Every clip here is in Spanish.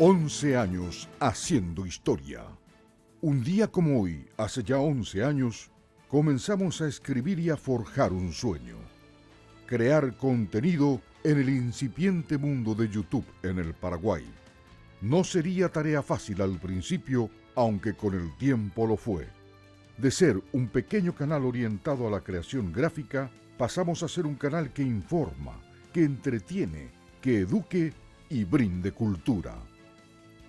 11 años haciendo historia. Un día como hoy, hace ya 11 años, comenzamos a escribir y a forjar un sueño. Crear contenido en el incipiente mundo de YouTube en el Paraguay. No sería tarea fácil al principio, aunque con el tiempo lo fue. De ser un pequeño canal orientado a la creación gráfica, pasamos a ser un canal que informa, que entretiene, que eduque y brinde cultura.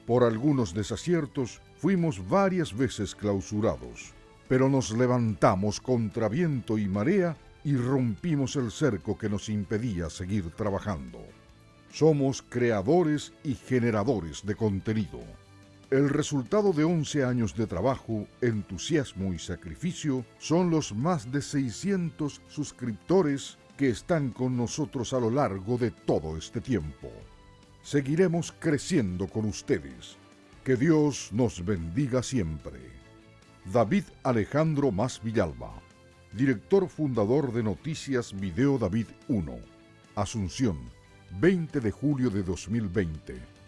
Por algunos desaciertos fuimos varias veces clausurados, pero nos levantamos contra viento y marea y rompimos el cerco que nos impedía seguir trabajando. Somos creadores y generadores de contenido. El resultado de 11 años de trabajo, entusiasmo y sacrificio son los más de 600 suscriptores que están con nosotros a lo largo de todo este tiempo seguiremos creciendo con ustedes. Que Dios nos bendiga siempre. David Alejandro Más Villalba, director fundador de Noticias Video David 1, Asunción, 20 de julio de 2020.